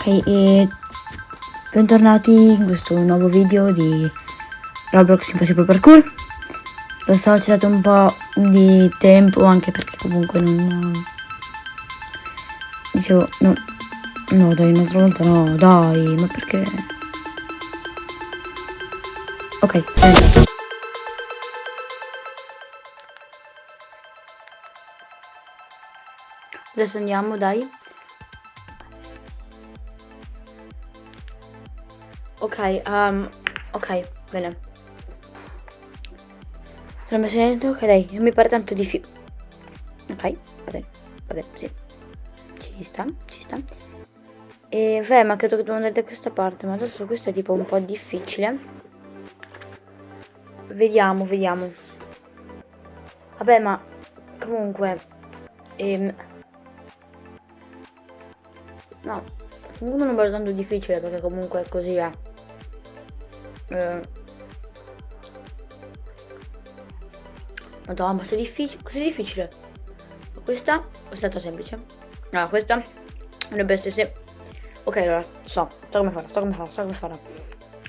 Ok, e bentornati in questo nuovo video di Roblox Impossible Parkour. Lo so, c'è stato un po' di tempo anche perché comunque non... Dicevo, no, no dai, un'altra volta no, dai, ma perché... Ok, senti. Adesso andiamo, dai. Ok, um, ok, bene. Sono messo dentro, ok dai, non mi pare tanto difficile. Ok, va bene, va bene, sì. Ci sta, ci sta. E beh, ma credo che dobbiamo andare da questa parte, ma adesso questo è tipo un po' difficile. Vediamo, vediamo. Vabbè, ma comunque... Ehm, no, comunque non è tanto difficile perché comunque è così. Eh eh, Madonna, ma sei difficile, così difficile. Questa è stata semplice. Allora, questa dovrebbe essere se... Ok, allora, so, so come farò, so come farò, so come farò.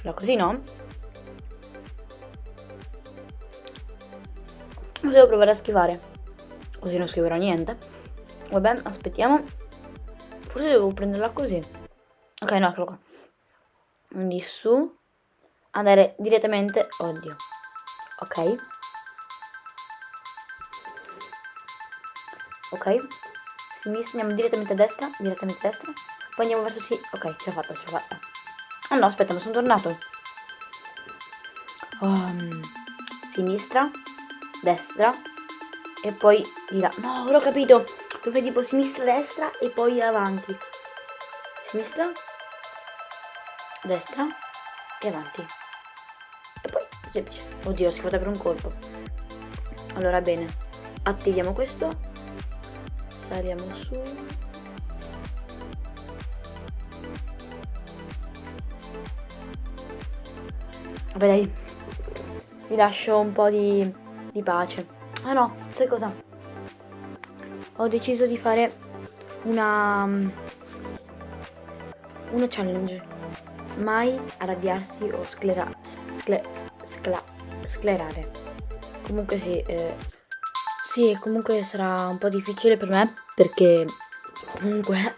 Allora, così no. Devo provare a schivare. Così non scriverò niente. Vabbè, aspettiamo. Forse devo prenderla così. Ok, no, eccolo qua. Quindi su andare direttamente oddio ok. Ok sinistra andiamo direttamente a destra direttamente a destra poi andiamo verso sì ok ce l'ho fatta ce l'ho fatta. Oh no aspetta ma sono tornato. Um, sinistra destra e poi di là. No ora ho capito. Dove tipo sinistra destra e poi avanti. Sinistra destra e avanti semplice. Oddio ho schivato per un colpo. Allora bene. Attiviamo questo. Saliamo su. Vabbè dai. Vi lascio un po' di, di pace. Ah no sai cosa? Ho deciso di fare una una challenge. Mai arrabbiarsi o sclerare scler scla sclerare. Comunque sì, eh, sì, comunque sarà un po' difficile per me perché comunque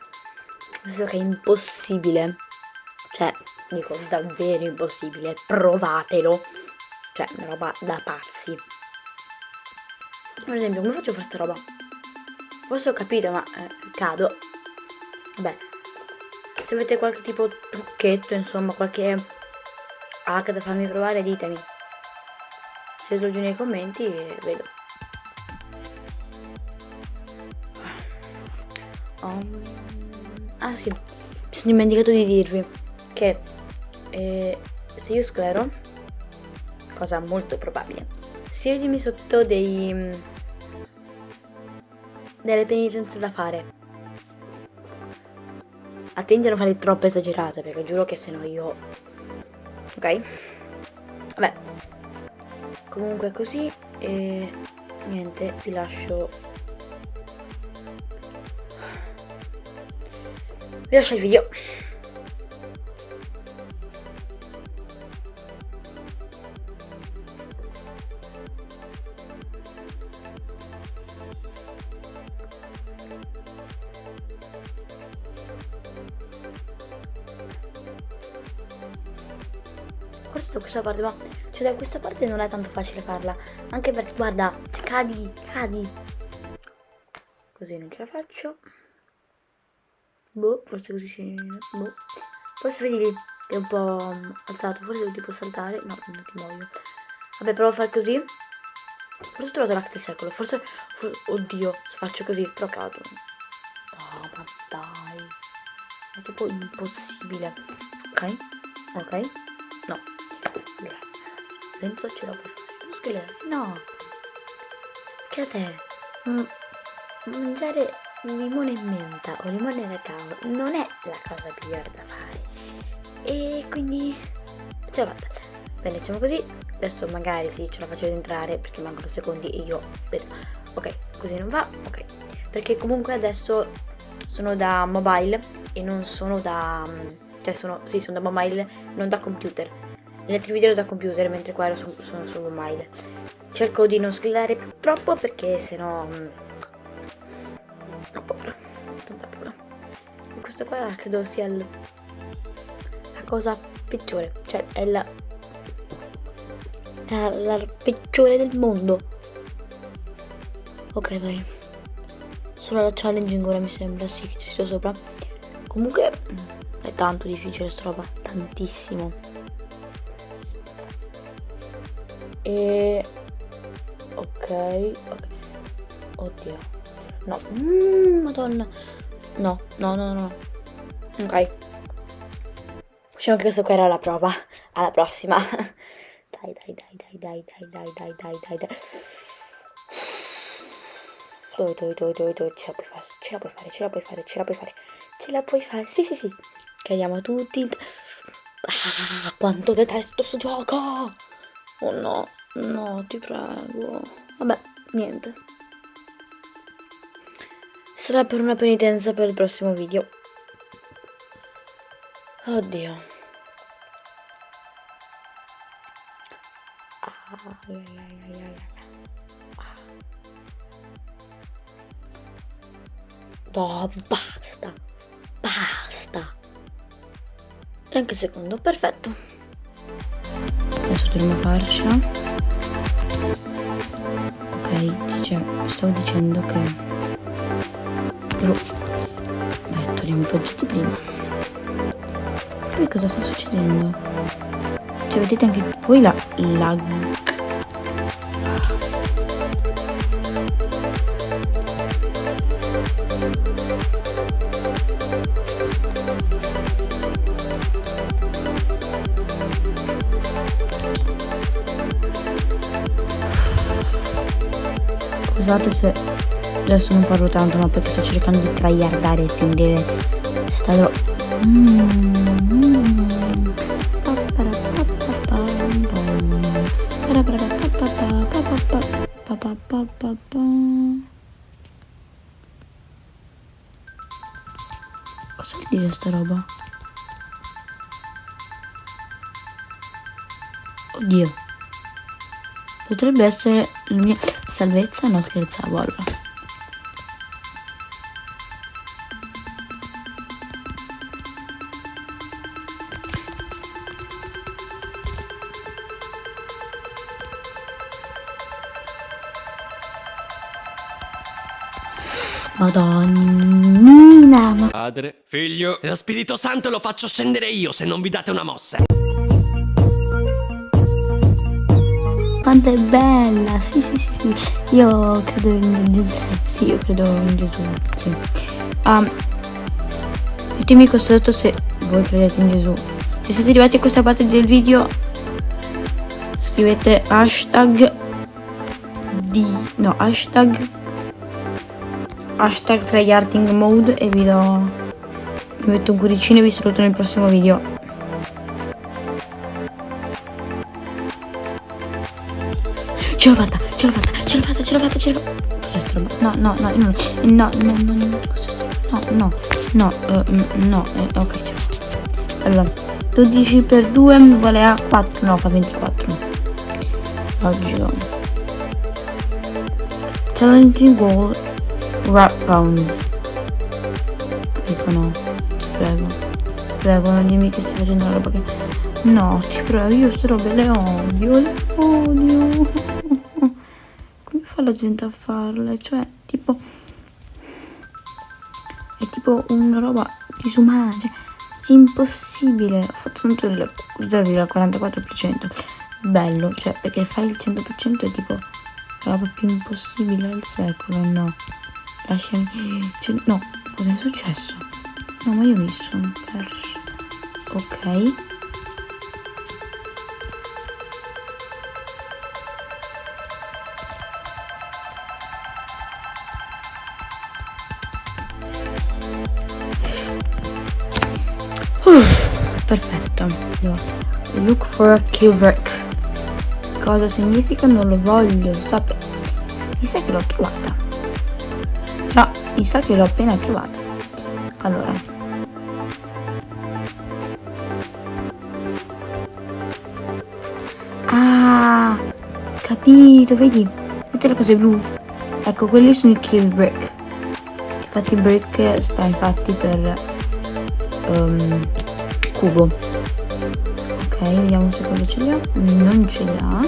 penso che è impossibile. Cioè, dico davvero impossibile, provatelo. Cioè, una roba da pazzi. Per esempio, come faccio a fare questa roba? Forse ho capito, ma eh, cado. Beh, se avete qualche tipo trucchetto, insomma, qualche hack da farmi provare, ditemi. Scrivetelo giù nei commenti e vedo. Um, ah sì, mi sono dimenticato di dirvi che eh, se io sclero, cosa molto probabile, scrivetemi sotto dei, delle penitenze da fare. Attenti a non fare troppo esagerate perché giuro che se no io... Ok? Vabbè, comunque così e niente vi lascio. Vi lascio il video. Questo questa parte ma cioè da questa parte non è tanto facile farla anche perché guarda cioè, cadi cadi. Così non ce la faccio. Boh forse così si boh. Forse vedi lì è un po' alzato forse devo tipo saltare. No non ti muoio. Vabbè provo a fare così. Forse ho trovato l'acte secolo forse for oddio se faccio così però cado. Oh ma dai. È tipo impossibile. Ok ok. No penso ce l'ho per fare. Scheletro? No. Che a te? Mangiare limone e menta o limone e cacao non è la cosa migliore da fare. E quindi ce l'ho fatta. Bene, diciamo così. Adesso magari sì, ce la faccio entrare perché mancano secondi e io vedo. Ok, così non va. Ok. Perché comunque adesso sono da mobile e non sono da... cioè sono, sì, sono da mobile, non da computer. Negli altri video ero da computer, mentre qua sono, sono su mobile. Cerco di non sgridare troppo perché sennò... Mm, ho paura, tanta paura. E questo qua credo sia il, la cosa peggiore, cioè è la, la, la peggiore del mondo. Ok, vai. Solo la challenging ora mi sembra, sì, che ci sia sopra. Comunque è tanto difficile sta roba, tantissimo. E... Ok, ok. Oddio. No. Mm, madonna. No, no, no, no. Ok. Diciamo che questa qua era la prova. Alla prossima. Dai, dai, dai, dai, dai, dai, dai, dai, dai, dai, dai. Dove, dove, dove, dove, ce la puoi fare, ce la puoi fare, ce la puoi fare, ce la puoi fare, ce la puoi fare, sì, sì, sì. Cadiamo tutti. Ah, quanto detesto sto gioco! Oh no, no, ti prego. Vabbè, niente. Sarà per una penitenza per il prossimo video. Oddio. No, basta. Basta. E anche secondo, perfetto. Dobbiamo farcela. Ok, dice, stavo dicendo che... Però... Beh, togliamo un po' di prima. Poi cosa sta succedendo? Cioè, vedete anche voi la lag Scusate se adesso non parlo tanto ma perché sto cercando di tryhardare quindi stare Cosa vuol dire sta roba? Oddio Potrebbe essere la mia salvezza? No, scherzavo allora. Madonnina, ma... Padre, figlio e lo Spirito Santo lo faccio scendere io se non vi date una mossa. Quanto è bella. Sì sì sì sì. Io credo in Gesù. Sì io credo in Gesù sì. Um, ditemi qua sotto se voi credete in Gesù. Se siete arrivati a questa parte del video scrivete hashtag di no hashtag hashtag tryharding mode e vi do vi metto un cuoricino e vi saluto nel prossimo video Ce l'ho fatta, ce l'ho fatta, ce l'ho fatta, ce l'ho fatta, ce l'ho fatta. Cos'è sta roba? No, no, no, no, no, no, no, no, No, no, no, uh, no, eh, ok. Allora, 12 per 2 uguale a 4, no, fa 24. Oggi no. Challenging goal, rap pounds. Dico no, ti prego. Prego, non dimmi che stai facendo la roba che... No, ti prego, io queste robe le odio, le odio la gente a farle, cioè tipo è tipo una roba disumana, cioè, è impossibile. Ho fatto tanto il 0,44%. Bello, cioè perché fai il 100% è tipo la roba più impossibile del secolo, no. Lasciami. Cioè, no, cosa è successo? No, ma io mi sono perso. Ok. Perfetto look for a kill break cosa significa non lo voglio sapere mi sa che l'ho trovata già mi sa che l'ho appena trovata Allora. Ah, capito, vedi? Vedete le cose blu? Ecco, quelli sono i kill brick. Infatti brick sta infatti per um, cubo. Ok, vediamo se quello ce l'ha. Non ce l'ha.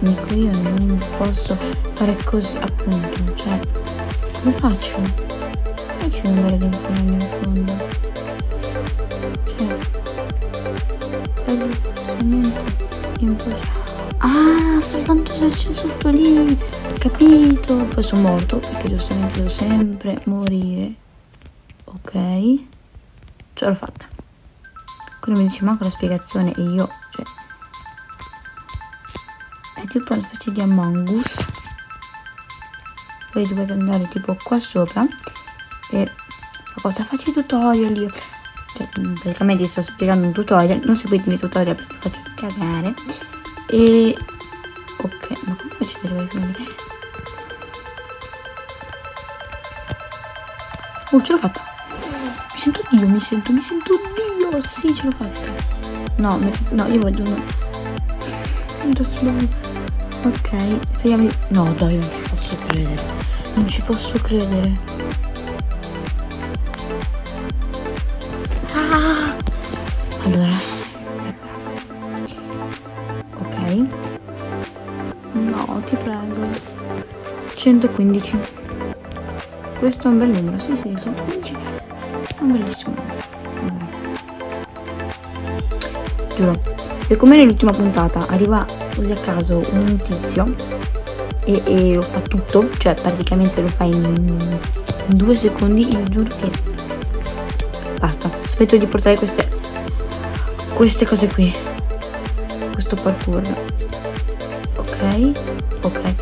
Amico, io non posso fare così, appunto, cioè, come faccio? Come faccio ad andare lì in fondo? Cioè, veramente impossibile. Ah, soltanto se c'è sotto lì, capito? Poi sono morto, perché giustamente devo sempre morire. Ok, ce l'ho fatta. Quello mi dice manca la spiegazione e io, cioè, è tipo una specie di Among Us poi dovete andare tipo qua sopra e cosa faccio i tutorial io cioè praticamente sto spiegando un tutorial non seguitemi i tutorial perché faccio cagare e ok ma come faccio ad arrivare oh ce l'ho fatta mi sento dio mi sento mi sento dio sì ce l'ho fatta no no io voglio uno Ok, speriamo di... No, dai, non ci posso credere. Non ci posso credere. Ah! Allora. Ok. No, ti prego. 115. Questo è un bel numero. Sì, sì, 115 è un bellissimo numero. Giuro. Se come nell'ultima puntata arriva così a caso un tizio e, e fa tutto, cioè praticamente lo fa in, in due secondi, io giuro che basta. Aspetto di portare queste, queste cose qui, questo parkour. Ok, ok,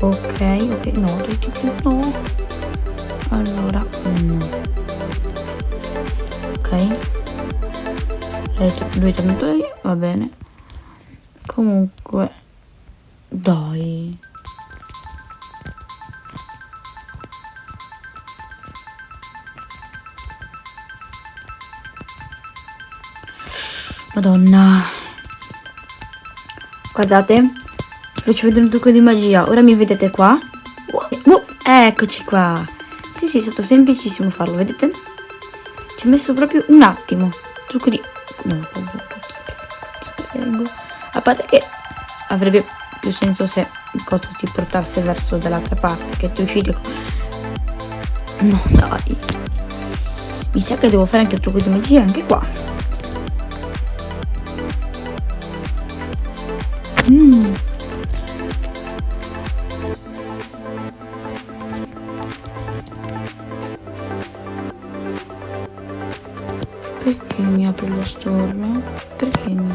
ok, ok, no, no. Lui è tornato lì, va bene. Comunque, dai. Madonna. Guardate. Faccio vedere un trucco di magia. Ora mi vedete qua? Uh, eccoci qua. Sì, sì, è stato semplicissimo farlo, vedete? Ci ho messo proprio un attimo. Trucco di... No, prego. A parte che avrebbe più senso se il coso ti portasse verso dall'altra parte, che ti uccide. No, dai. Mi sa che devo fare anche il trucco di magia anche qua. Perché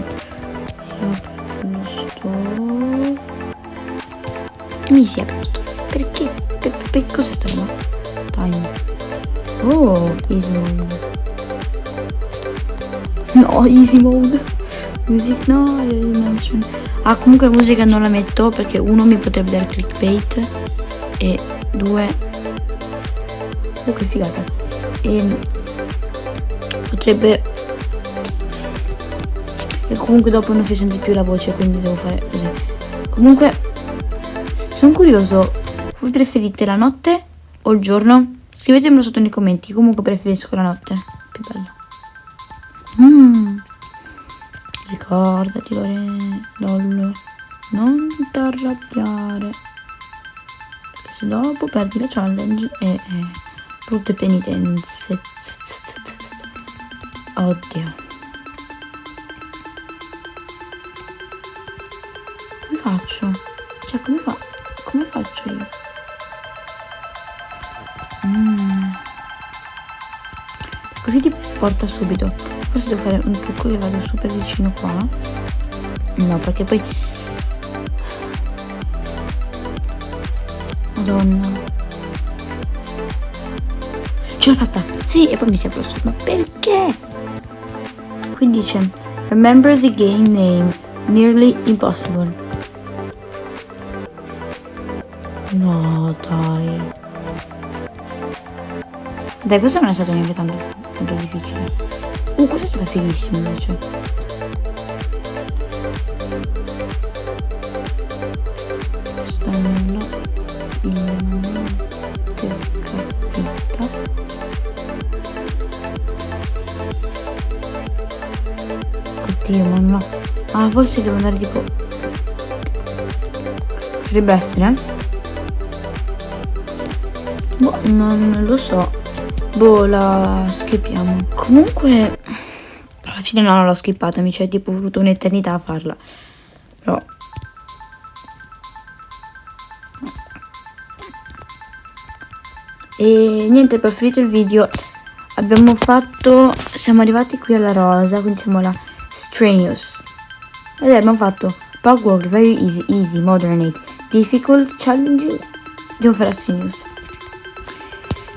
mi e mi si è aperto. Perché? Per, per cosa sta qua? Time. Oh, easy mode. No, easy mode. Music no, Ah, comunque la musica non la metto perché uno mi potrebbe dare clickbait e due... Oh, che figata. E potrebbe e comunque dopo non si sente più la voce quindi devo fare così comunque sono curioso voi preferite la notte o il giorno? scrivetemelo sotto nei commenti comunque preferisco la notte più bello mm. ricordati Lore non ti arrabbiare perché se dopo perdi la challenge e eh, brutte penitenze oddio faccio? Cioè, come, fa come faccio io? Mm. Così ti porta subito. Forse devo fare un trucco che vado super vicino qua. No, perché poi... Madonna. Ce l'ho fatta! Sì, e poi mi si è apre Ma perché? Qui dice Remember the game name. Nearly impossible. No, dai. Dai, questo non è stato neanche tanto, tanto difficile. Uh, questo è stato fighissimo invece. Stando in che capita. Oddio, ma no. Ah, forse devo andare tipo... Potrebbe essere. Boh, non lo so. Boh, la skippiamo. Comunque, alla fine no, non l'ho skippata, mi c'è tipo voluto un'eternità a farla. Però... E niente, per finito il video abbiamo fatto... Siamo arrivati qui alla rosa, quindi siamo alla Strenuous. Ed abbiamo fatto Pug Very Easy, Easy, Modernate, Difficult, Challenging. Devo fare la Strenuous.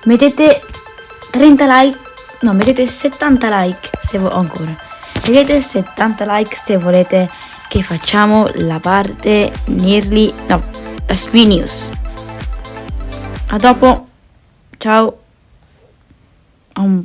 Mettete 30 like, no, mettete 70 like se vuoi ancora. Mettete 70 like se volete che facciamo la parte nearly, no, la Street News. A dopo. Ciao. Un